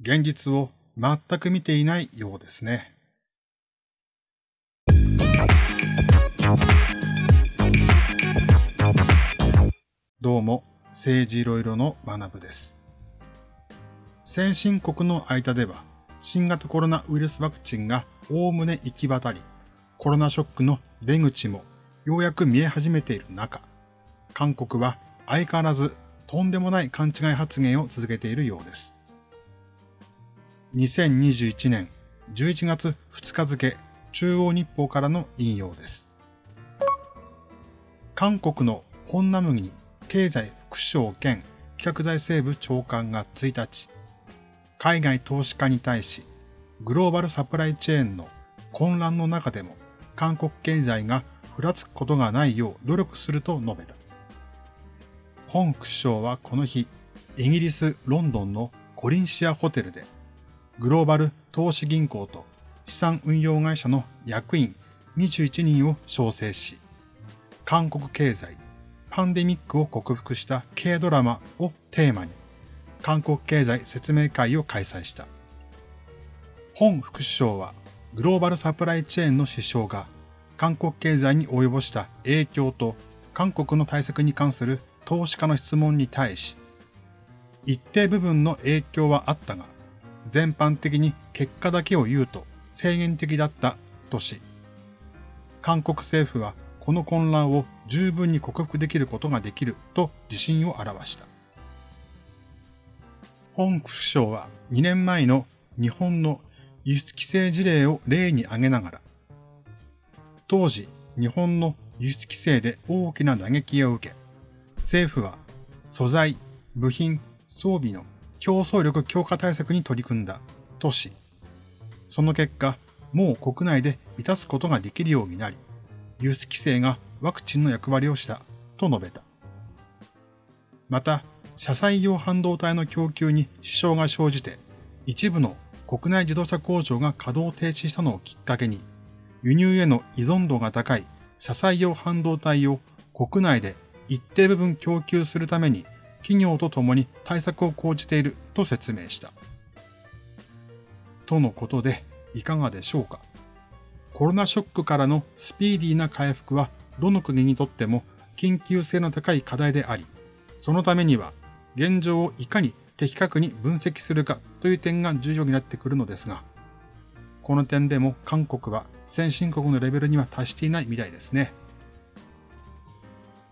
現実を全く見ていないようですね。どうも、政治いろいろの学部です。先進国の間では、新型コロナウイルスワクチンがおおむね行き渡り、コロナショックの出口もようやく見え始めている中、韓国は相変わらずとんでもない勘違い発言を続けているようです。2021年11月2日付中央日報からの引用です。韓国の本ナムギ経済副省兼企画財政部長官が1日、海外投資家に対し、グローバルサプライチェーンの混乱の中でも韓国経済がふらつくことがないよう努力すると述べた。本副首相はこの日、イギリス・ロンドンのコリンシアホテルで、グローバル投資銀行と資産運用会社の役員21人を招請し、韓国経済、パンデミックを克服した軽ドラマをテーマに、韓国経済説明会を開催した。本副首相は、グローバルサプライチェーンの支障が、韓国経済に及ぼした影響と韓国の対策に関する投資家の質問に対し、一定部分の影響はあったが、全般的に結果だけを言うと制限的だったとし、韓国政府はこの混乱を十分に克服できることができると自信を表した。本副首相は2年前の日本の輸出規制事例を例に挙げながら、当時日本の輸出規制で大きな打撃を受け、政府は素材、部品、装備の競争力強化対策に取り組んだとし、その結果、もう国内で満たすことができるようになり、輸出規制がワクチンの役割をしたと述べた。また、車載用半導体の供給に支障が生じて、一部の国内自動車工場が稼働停止したのをきっかけに、輸入への依存度が高い車載用半導体を国内で一定部分供給するために企業と共に対策を講じていると説明した。とのことで、いかがでしょうか？コロナショックからのスピーディーな回復はどの国にとっても緊急性の高い課題であり、そのためには現状をいかに的確に分析するかという点が重要になってくるのですが、この点でも韓国は先進国のレベルには達していないみたいですね。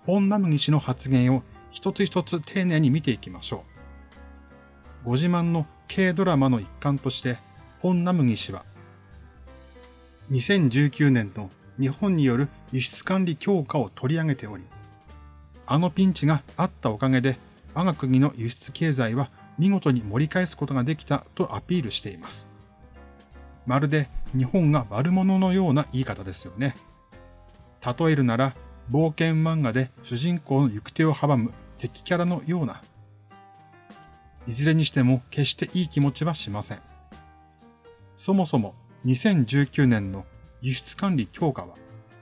本ナムギ氏の発言を一つ一つ丁寧に見ていきましょう。ご自慢の軽ドラマの一環として、本ナムギ氏は、2019年の日本による輸出管理強化を取り上げており、あのピンチがあったおかげで、我が国の輸出経済は見事に盛り返すことができたとアピールしています。まるで日本が悪者のような言い方ですよね。例えるなら、冒険漫画で主人公の行く手を阻む敵キャラのような。いずれにしても決していい気持ちはしません。そもそも2019年の輸出管理強化は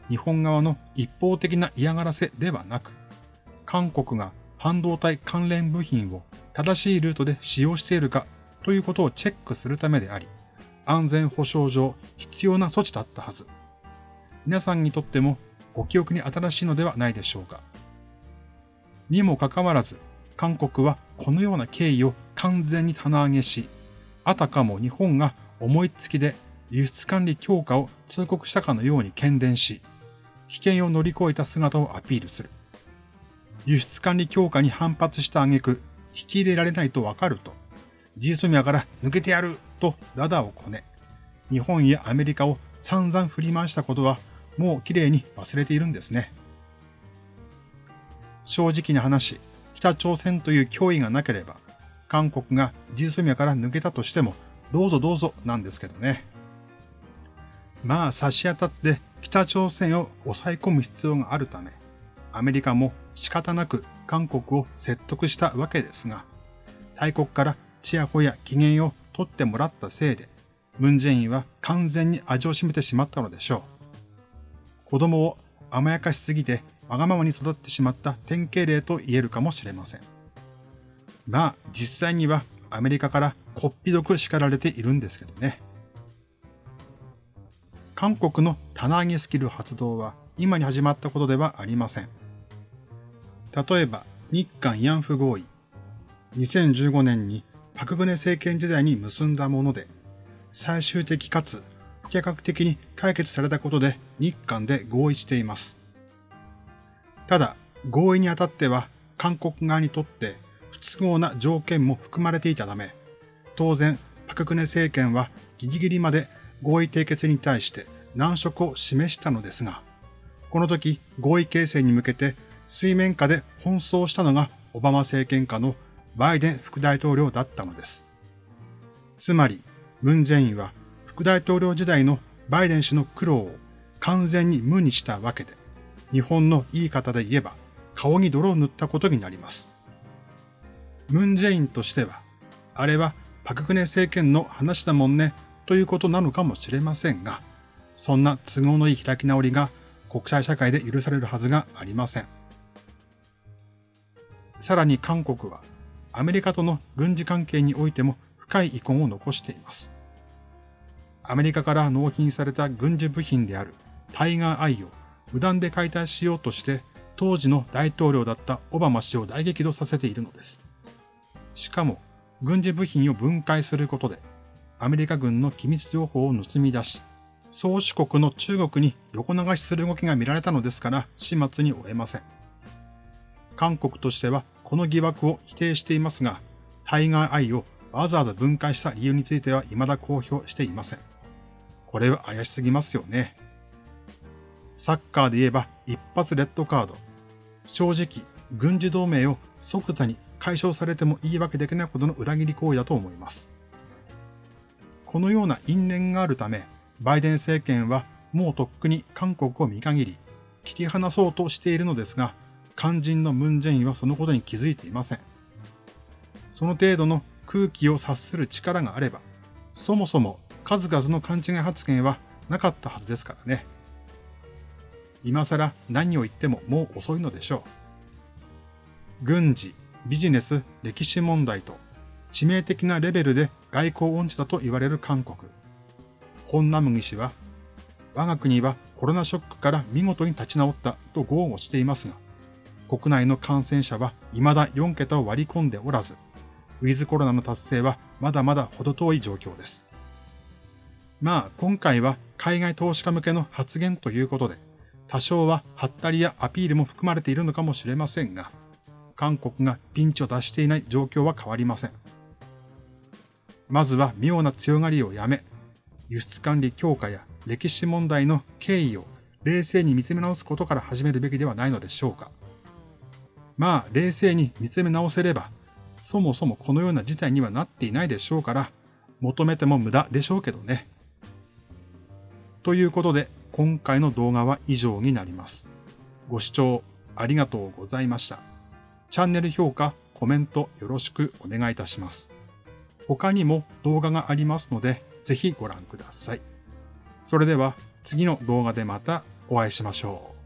日本側の一方的な嫌がらせではなく、韓国が半導体関連部品を正しいルートで使用しているかということをチェックするためであり、安全保障上必要な措置だったはず。皆さんにとってもご記憶に新しいのではないでしょうか。にもかかわらず、韓国はこのような経緯を完全に棚上げし、あたかも日本が思いつきで輸出管理強化を通告したかのように喧伝し、危険を乗り越えた姿をアピールする。輸出管理強化に反発した挙句、引き入れられないとわかると、ジーソミアから抜けてやるとダダをこね、日本やアメリカを散々振り回したことはもう綺麗に忘れているんですね。正直な話、北朝鮮という脅威がなければ、韓国がジーソミアから抜けたとしても、どうぞどうぞなんですけどね。まあ差し当たって北朝鮮を抑え込む必要があるため、アメリカも仕方なく韓国を説得したわけですが、大国からチヤホヤ機嫌を取ってもらったせいで、ムンジェインは完全に味を占めてしまったのでしょう。子供を甘やかしすぎてわがままに育ってしまった典型例と言えるかもしれません。まあ実際にはアメリカからこっぴどく叱られているんですけどね。韓国の棚上げスキル発動は今に始まったことではありません。例えば、日韓慰安婦合意。2015年にパクグネ政権時代に結んだもので、最終的かつ不可逆的に解決されたことで日韓で合意しています。ただ、合意にあたっては韓国側にとって不都合な条件も含まれていたため、当然、パククネ政権はギリギリまで合意締結に対して難色を示したのですが、この時合意形成に向けて水面下で奔走したのがオバマ政権下のバイデン副大統領だったのです。つまり、ムン・ジェインは副大統領時代のバイデン氏の苦労を完全に無にしたわけで、日本の言い方で言えば顔に泥を塗ったことになります。ムン・ジェインとしては、あれはパククネ政権の話だもんねということなのかもしれませんが、そんな都合のいい開き直りが国際社会で許されるはずがありません。さらに韓国はアメリカとの軍事関係においても深い遺恨を残しています。アメリカから納品された軍事部品であるタイガーアイを無断で解体しようとして当時の大統領だったオバマ氏を大激怒させているのです。しかも軍事部品を分解することでアメリカ軍の機密情報を盗み出し、宗主国の中国に横流しする動きが見られたのですから始末に終えません。韓国としてはこの疑惑を否定していますが、タイガーアイをわざわざ分解した理由については未だ公表していません。これは怪しすぎますよね。サッカーで言えば一発レッドカード。正直、軍事同盟を即座に解消されても言い訳できないほどの裏切り行為だと思います。このような因縁があるため、バイデン政権はもうとっくに韓国を見限り、切り離そうとしているのですが、肝心のムンジェインはそのことに気づいていません。その程度の空気を察する力があれば、そもそも数々の勘違い発言はなかったはずですからね。今更何を言ってももう遅いのでしょう。軍事、ビジネス、歴史問題と致命的なレベルで外交音痴だと言われる韓国。本ナムギ氏は、我が国はコロナショックから見事に立ち直ったと豪語していますが、国内の感染者は未だ4桁を割り込んでおらず、ウィズコロナの達成はまだまだ程遠い状況です。まあ、今回は海外投資家向けの発言ということで、多少はハったりやアピールも含まれているのかもしれませんが、韓国がピンチを出していない状況は変わりません。まずは妙な強がりをやめ、輸出管理強化や歴史問題の経緯を冷静に見つめ直すことから始めるべきではないのでしょうか。まあ、冷静に見つめ直せれば、そもそもこのような事態にはなっていないでしょうから、求めても無駄でしょうけどね。ということで、今回の動画は以上になります。ご視聴ありがとうございました。チャンネル評価、コメントよろしくお願いいたします。他にも動画がありますので、ぜひご覧ください。それでは次の動画でまたお会いしましょう。